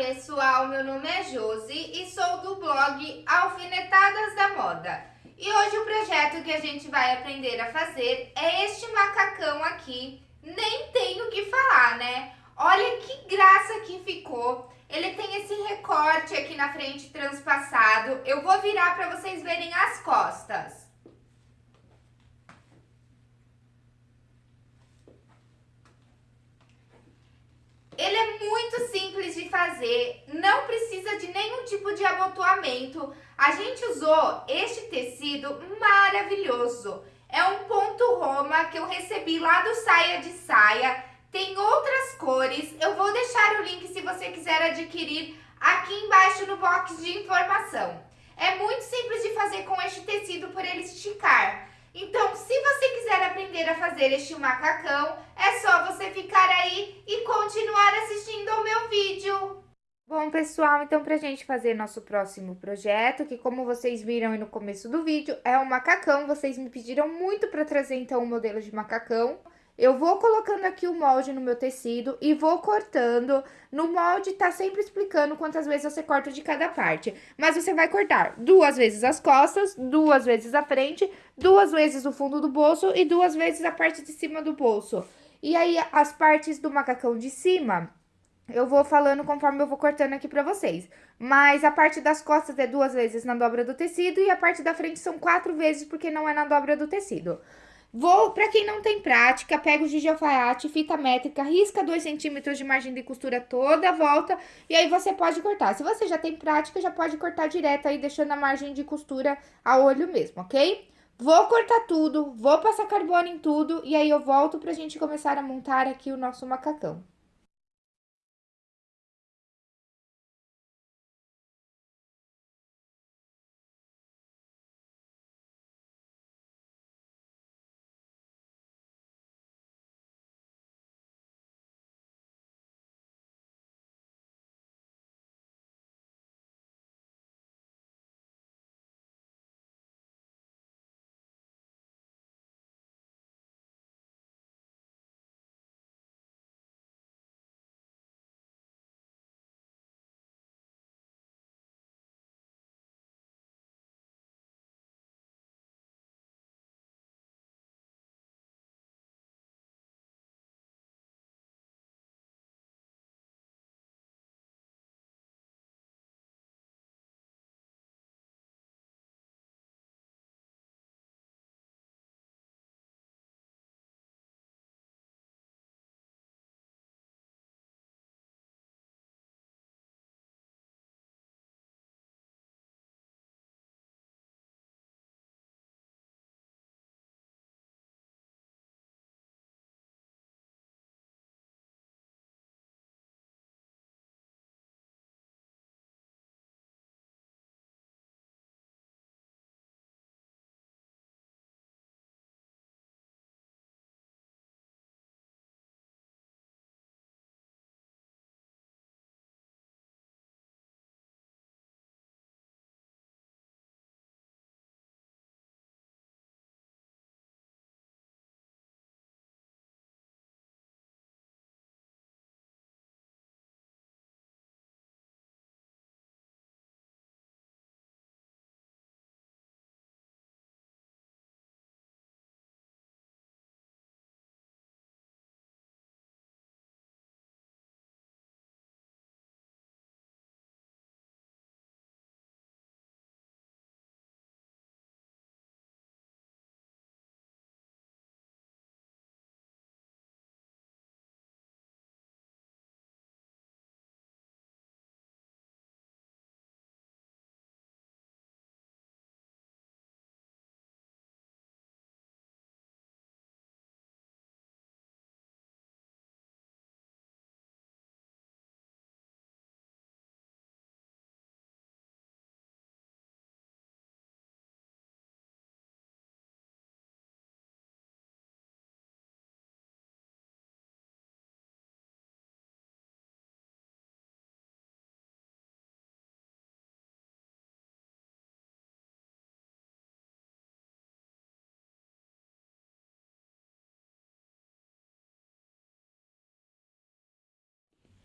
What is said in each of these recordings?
pessoal, meu nome é Josi e sou do blog Alfinetadas da Moda. E hoje o projeto que a gente vai aprender a fazer é este macacão aqui. Nem tenho o que falar, né? Olha que graça que ficou. Ele tem esse recorte aqui na frente transpassado. Eu vou virar para vocês verem as costas. Ele é muito simples de fazer, não precisa de nenhum tipo de abotoamento. A gente usou este tecido maravilhoso. É um ponto Roma que eu recebi lá do Saia de Saia. Tem outras cores. Eu vou deixar o link se você quiser adquirir aqui embaixo no box de informação. É muito simples de fazer com este tecido por ele esticar. Então, se você quiser aprender a fazer este macacão, é só você ficar aí e continuar assistindo ao meu vídeo. Bom, pessoal, então pra gente fazer nosso próximo projeto, que como vocês viram aí no começo do vídeo, é um macacão. Vocês me pediram muito pra trazer, então, um modelo de macacão. Eu vou colocando aqui o molde no meu tecido e vou cortando. No molde tá sempre explicando quantas vezes você corta de cada parte. Mas você vai cortar duas vezes as costas, duas vezes a frente, duas vezes o fundo do bolso e duas vezes a parte de cima do bolso. E aí, as partes do macacão de cima, eu vou falando conforme eu vou cortando aqui pra vocês. Mas a parte das costas é duas vezes na dobra do tecido e a parte da frente são quatro vezes porque não é na dobra do tecido. Vou, para quem não tem prática, pega o giz de alfaiate, fita métrica, risca 2 centímetros de margem de costura toda a volta e aí você pode cortar. Se você já tem prática, já pode cortar direto aí, deixando a margem de costura a olho mesmo, ok? Vou cortar tudo, vou passar carbono em tudo e aí eu volto pra gente começar a montar aqui o nosso macacão.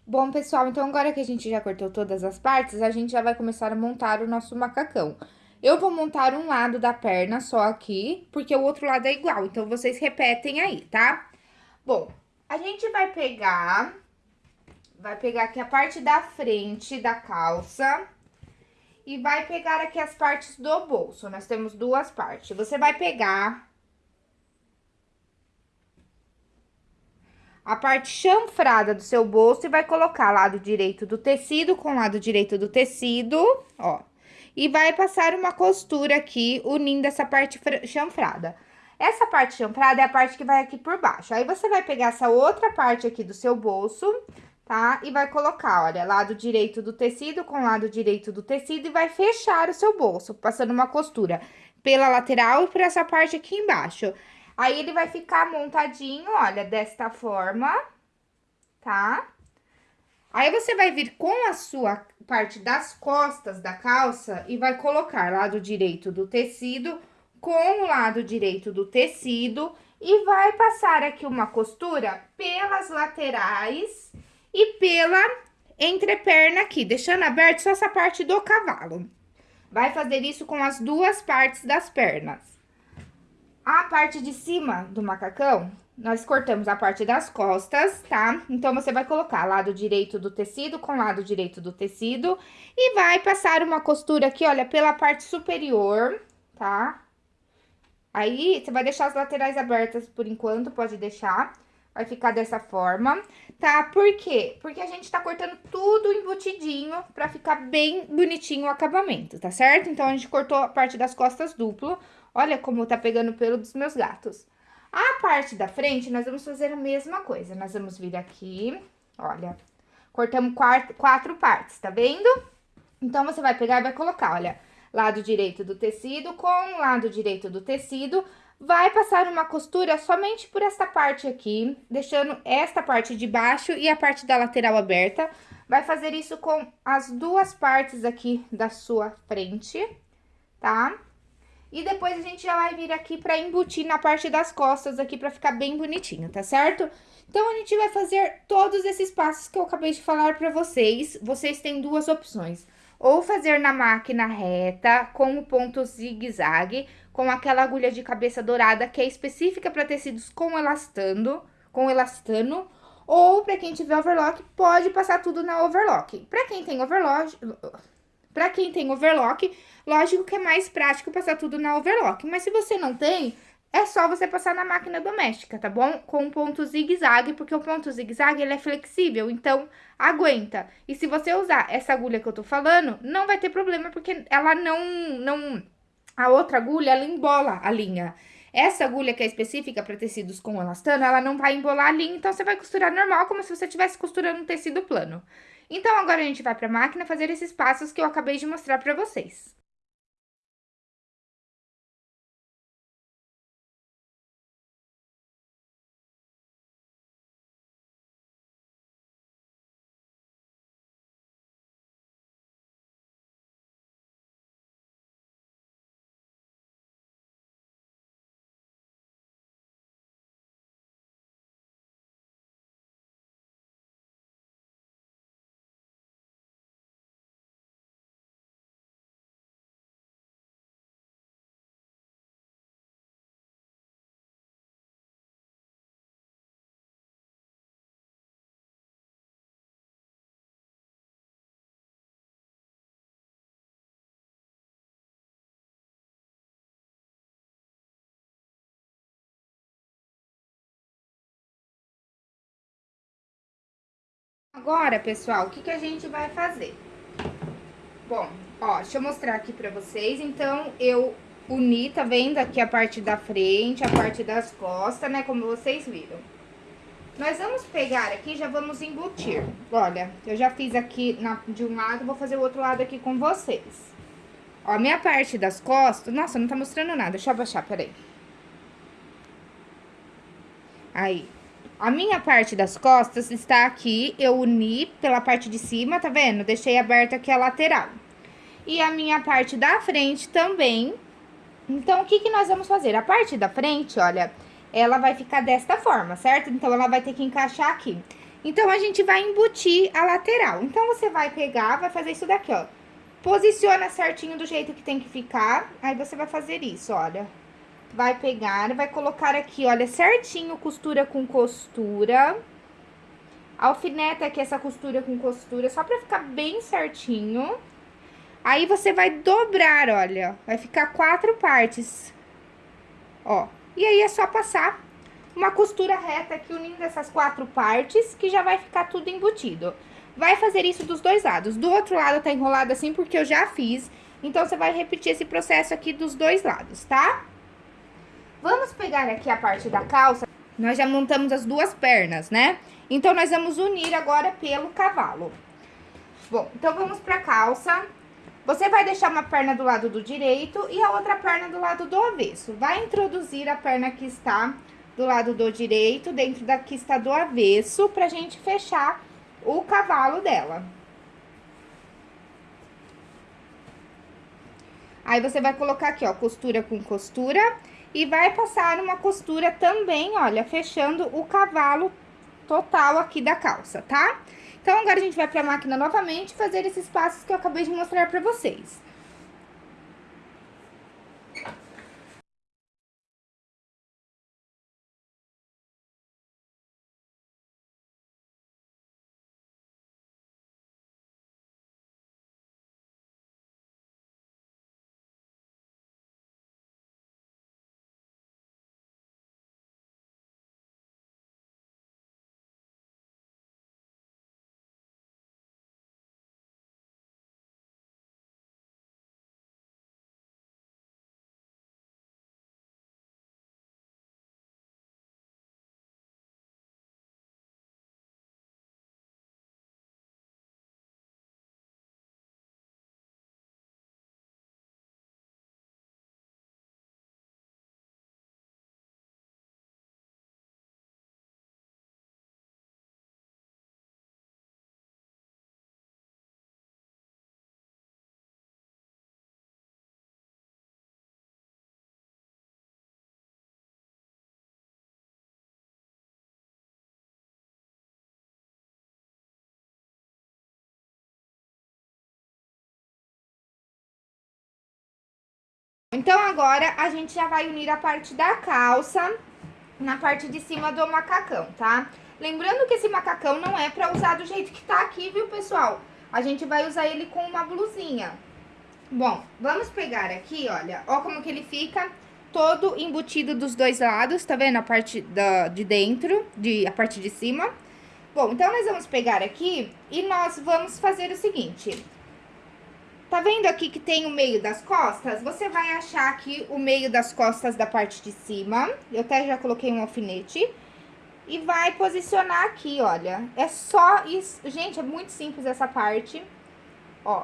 Bom, pessoal, então agora que a gente já cortou todas as partes, a gente já vai começar a montar o nosso macacão. Eu vou montar um lado da perna só aqui, porque o outro lado é igual, então vocês repetem aí, tá? Bom, a gente vai pegar, vai pegar aqui a parte da frente da calça e vai pegar aqui as partes do bolso. Nós temos duas partes. Você vai pegar a parte chanfrada do seu bolso e vai colocar lado direito do tecido com lado direito do tecido, ó. E vai passar uma costura aqui, unindo essa parte chanfrada. Essa parte chanfrada é a parte que vai aqui por baixo. Aí, você vai pegar essa outra parte aqui do seu bolso, tá? E vai colocar, olha, lado direito do tecido com lado direito do tecido e vai fechar o seu bolso, passando uma costura pela lateral e por essa parte aqui embaixo. Aí, ele vai ficar montadinho, olha, desta forma, tá? Aí, você vai vir com a sua parte das costas da calça e vai colocar lado direito do tecido com o lado direito do tecido e vai passar aqui uma costura pelas laterais e pela entreperna aqui, deixando aberto só essa parte do cavalo. Vai fazer isso com as duas partes das pernas. A parte de cima do macacão, nós cortamos a parte das costas, tá? Então, você vai colocar lado direito do tecido com lado direito do tecido e vai passar uma costura aqui, olha, pela parte superior, tá? Aí, você vai deixar as laterais abertas por enquanto, pode deixar. Vai ficar dessa forma, tá? Por quê? Porque a gente tá cortando tudo embutidinho pra ficar bem bonitinho o acabamento, tá certo? Então, a gente cortou a parte das costas duplo, Olha como tá pegando pelo dos meus gatos. A parte da frente, nós vamos fazer a mesma coisa. Nós vamos vir aqui, olha, cortamos quatro, quatro partes, tá vendo? Então, você vai pegar e vai colocar, olha, lado direito do tecido com lado direito do tecido. Vai passar uma costura somente por esta parte aqui, deixando esta parte de baixo e a parte da lateral aberta. Vai fazer isso com as duas partes aqui da sua frente, tá? E depois a gente já vai vir aqui pra embutir na parte das costas aqui pra ficar bem bonitinho, tá certo? Então, a gente vai fazer todos esses passos que eu acabei de falar pra vocês. Vocês têm duas opções. Ou fazer na máquina reta, com o ponto zigue-zague, com aquela agulha de cabeça dourada que é específica para tecidos com elastano, com elastano, ou para quem tiver overlock, pode passar tudo na overlock. Para quem tem overlock, para quem tem overlock, lógico que é mais prático passar tudo na overlock. Mas se você não tem, é só você passar na máquina doméstica, tá bom? Com ponto zigue-zague, porque o ponto zigue-zague ele é flexível, então aguenta. E se você usar essa agulha que eu tô falando, não vai ter problema, porque ela não, não, a outra agulha, ela embola a linha. Essa agulha que é específica para tecidos com elastano, ela não vai embolar a linha, então você vai costurar normal, como se você estivesse costurando um tecido plano. Então, agora a gente vai para a máquina fazer esses passos que eu acabei de mostrar para vocês. Agora, pessoal, o que, que a gente vai fazer? Bom, ó, deixa eu mostrar aqui pra vocês. Então, eu uni, tá vendo aqui a parte da frente, a parte das costas, né, como vocês viram. Nós vamos pegar aqui já vamos embutir. Olha, eu já fiz aqui na, de um lado, vou fazer o outro lado aqui com vocês. Ó, minha parte das costas... Nossa, não tá mostrando nada, deixa eu abaixar, peraí. Aí, a minha parte das costas está aqui, eu uni pela parte de cima, tá vendo? Deixei aberta aqui a lateral. E a minha parte da frente também. Então, o que que nós vamos fazer? A parte da frente, olha, ela vai ficar desta forma, certo? Então, ela vai ter que encaixar aqui. Então, a gente vai embutir a lateral. Então, você vai pegar, vai fazer isso daqui, ó. Posiciona certinho do jeito que tem que ficar. Aí, você vai fazer isso, olha. Vai pegar, vai colocar aqui, olha, certinho, costura com costura. Alfineta aqui essa costura com costura, só pra ficar bem certinho. Aí, você vai dobrar, olha, vai ficar quatro partes. Ó, e aí é só passar uma costura reta aqui unindo essas quatro partes, que já vai ficar tudo embutido. Vai fazer isso dos dois lados. Do outro lado tá enrolado assim porque eu já fiz, então você vai repetir esse processo aqui dos dois lados, tá? Vamos pegar aqui a parte da calça. Nós já montamos as duas pernas, né? Então, nós vamos unir agora pelo cavalo. Bom, então vamos pra calça. Você vai deixar uma perna do lado do direito e a outra perna do lado do avesso. Vai introduzir a perna que está do lado do direito, dentro da que está do avesso, pra gente fechar o cavalo dela. Aí, você vai colocar aqui, ó, costura com costura e vai passar uma costura também, olha, fechando o cavalo total aqui da calça, tá? Então, agora a gente vai pra máquina novamente fazer esses passos que eu acabei de mostrar pra vocês. Então, agora, a gente já vai unir a parte da calça na parte de cima do macacão, tá? Lembrando que esse macacão não é pra usar do jeito que tá aqui, viu, pessoal? A gente vai usar ele com uma blusinha. Bom, vamos pegar aqui, olha, ó como que ele fica todo embutido dos dois lados, tá vendo? A parte da, de dentro, de, a parte de cima. Bom, então, nós vamos pegar aqui e nós vamos fazer o seguinte... Tá vendo aqui que tem o meio das costas? Você vai achar aqui o meio das costas da parte de cima. Eu até já coloquei um alfinete. E vai posicionar aqui, olha. É só isso. Gente, é muito simples essa parte. Ó.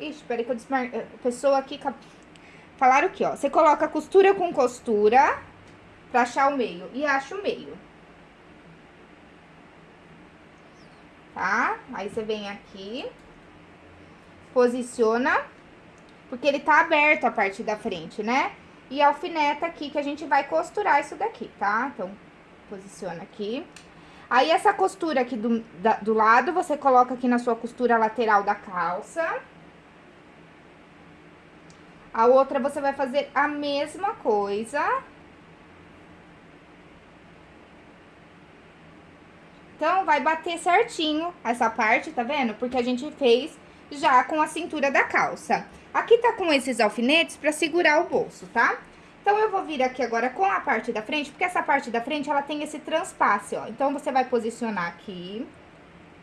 Ixi, peraí que eu desmarquei. A pessoa aqui... Falaram aqui, ó. Você coloca costura com costura pra achar o meio. E acha o meio. tá? Aí, você vem aqui, posiciona, porque ele tá aberto a parte da frente, né? E alfineta aqui, que a gente vai costurar isso daqui, tá? Então, posiciona aqui. Aí, essa costura aqui do, da, do lado, você coloca aqui na sua costura lateral da calça. A outra, você vai fazer a mesma coisa. Então, vai bater certinho essa parte, tá vendo? Porque a gente fez já com a cintura da calça. Aqui tá com esses alfinetes pra segurar o bolso, tá? Então, eu vou vir aqui agora com a parte da frente, porque essa parte da frente, ela tem esse transpasse, ó. Então, você vai posicionar aqui,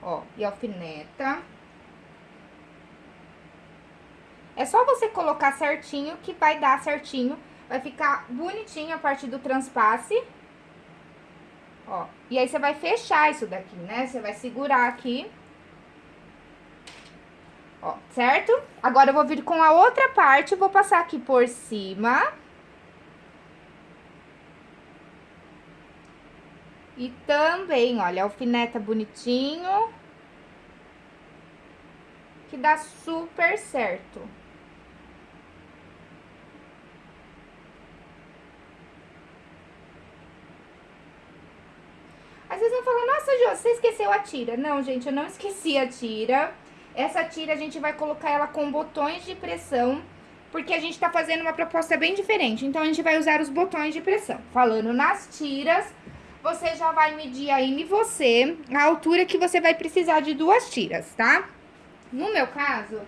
ó, e alfineta. É só você colocar certinho que vai dar certinho, vai ficar bonitinho a parte do transpasse. Ó, e aí, você vai fechar isso daqui, né? Você vai segurar aqui. Ó, certo? Agora, eu vou vir com a outra parte, vou passar aqui por cima. E também, olha, alfineta bonitinho. Que dá super certo. Nossa, Jô, você esqueceu a tira. Não, gente, eu não esqueci a tira. Essa tira a gente vai colocar ela com botões de pressão, porque a gente tá fazendo uma proposta bem diferente. Então, a gente vai usar os botões de pressão. Falando nas tiras, você já vai medir aí em você a altura que você vai precisar de duas tiras, tá? No meu caso,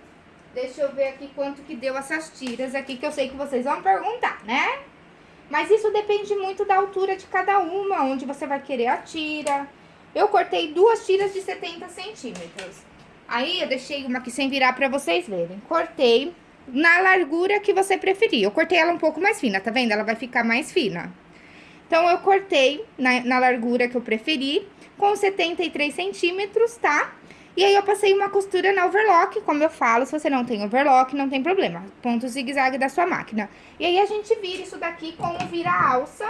deixa eu ver aqui quanto que deu essas tiras aqui, que eu sei que vocês vão perguntar, né? Mas isso depende muito da altura de cada uma, onde você vai querer a tira. Eu cortei duas tiras de 70 centímetros. Aí, eu deixei uma aqui sem virar pra vocês verem. Cortei na largura que você preferir. Eu cortei ela um pouco mais fina, tá vendo? Ela vai ficar mais fina. Então, eu cortei na, na largura que eu preferi, com 73 centímetros, tá? E aí, eu passei uma costura na overlock, como eu falo, se você não tem overlock, não tem problema. Ponto zigue-zague da sua máquina. E aí, a gente vira isso daqui com o vira-alça.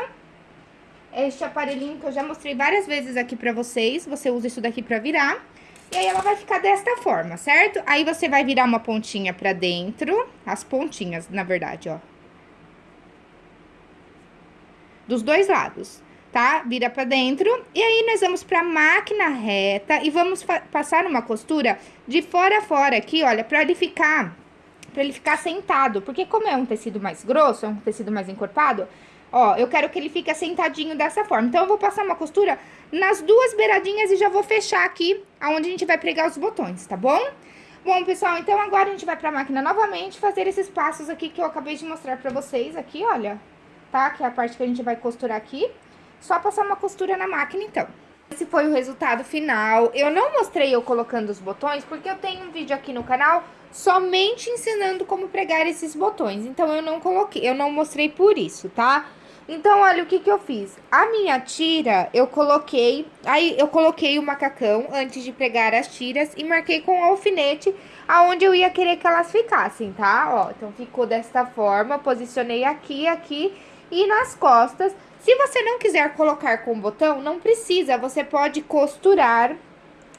Este aparelhinho que eu já mostrei várias vezes aqui pra vocês. Você usa isso daqui pra virar. E aí, ela vai ficar desta forma, certo? Aí, você vai virar uma pontinha pra dentro. As pontinhas, na verdade, ó. Dos dois lados, tá? Vira pra dentro. E aí, nós vamos pra máquina reta e vamos passar uma costura de fora a fora aqui, olha, pra ele ficar... Pra ele ficar sentado. Porque como é um tecido mais grosso, é um tecido mais encorpado... Ó, eu quero que ele fique sentadinho dessa forma. Então, eu vou passar uma costura nas duas beiradinhas e já vou fechar aqui aonde a gente vai pregar os botões, tá bom? Bom, pessoal, então agora a gente vai pra máquina novamente fazer esses passos aqui que eu acabei de mostrar pra vocês aqui, olha. Tá? Que é a parte que a gente vai costurar aqui. Só passar uma costura na máquina, então. Esse foi o resultado final. Eu não mostrei eu colocando os botões, porque eu tenho um vídeo aqui no canal somente ensinando como pregar esses botões. Então, eu não coloquei, eu não mostrei por isso, tá? Então, olha o que que eu fiz. A minha tira, eu coloquei... Aí, eu coloquei o macacão antes de pregar as tiras e marquei com o alfinete aonde eu ia querer que elas ficassem, tá? Ó, então, ficou desta forma. Posicionei aqui, aqui e nas costas. Se você não quiser colocar com botão, não precisa. Você pode costurar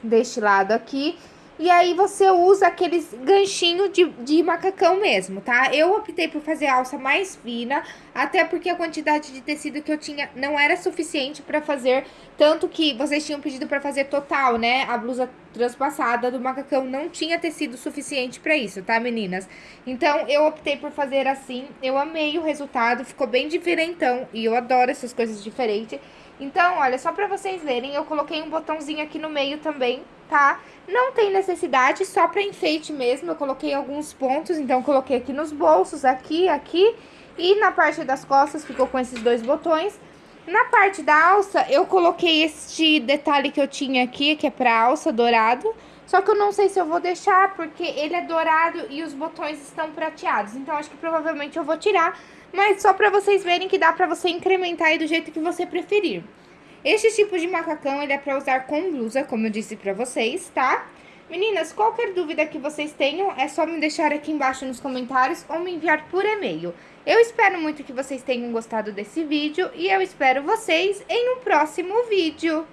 deste lado aqui e aí, você usa aqueles ganchinhos de, de macacão mesmo, tá? Eu optei por fazer alça mais fina, até porque a quantidade de tecido que eu tinha não era suficiente pra fazer, tanto que vocês tinham pedido pra fazer total, né? A blusa transpassada do macacão não tinha tecido suficiente pra isso, tá, meninas? Então, eu optei por fazer assim, eu amei o resultado, ficou bem diferentão, e eu adoro essas coisas diferentes. Então, olha, só pra vocês verem, eu coloquei um botãozinho aqui no meio também, tá? Não tem necessidade, só pra enfeite mesmo, eu coloquei alguns pontos, então coloquei aqui nos bolsos, aqui, aqui, e na parte das costas ficou com esses dois botões. Na parte da alça, eu coloquei este detalhe que eu tinha aqui, que é pra alça, dourado, só que eu não sei se eu vou deixar, porque ele é dourado e os botões estão prateados, então acho que provavelmente eu vou tirar, mas só pra vocês verem que dá pra você incrementar aí do jeito que você preferir. Este tipo de macacão, ele é pra usar com blusa, como eu disse pra vocês, tá? Meninas, qualquer dúvida que vocês tenham, é só me deixar aqui embaixo nos comentários ou me enviar por e-mail. Eu espero muito que vocês tenham gostado desse vídeo e eu espero vocês em um próximo vídeo.